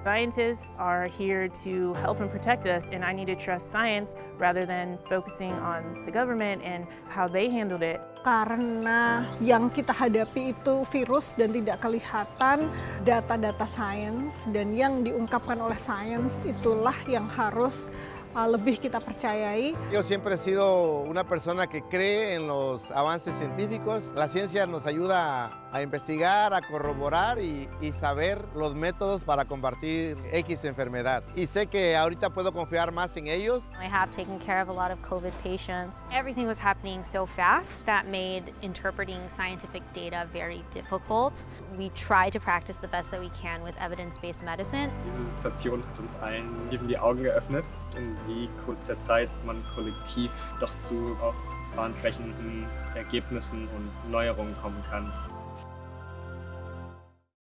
Scientists are here to help and protect us, and I need to trust science rather than focusing on the government and how they handled it. Karena yang kita hadapi itu virus dan tidak kelihatan data-data sains dan yang diungkapkan oleh sains itulah yang harus lebih kita percayai. Yo siempre he sido una persona que cree en los avances científicos. La ciencia nos ayuda a investigar, a corroborar y, y, saber los métodos para combatir X enfermedad. Y sé que ahorita puedo confiar más en ellos. I have taken care of a lot of COVID patients. Everything was happening so fast that made interpreting scientific data very difficult. We try to practice the best that we can with evidence-based medicine. Diese Situation hat uns allen die Augen geöffnet, in wie kurzer Zeit man kollektiv doch zu auch bahnbrechenden Ergebnissen und Neuerungen kommen kann.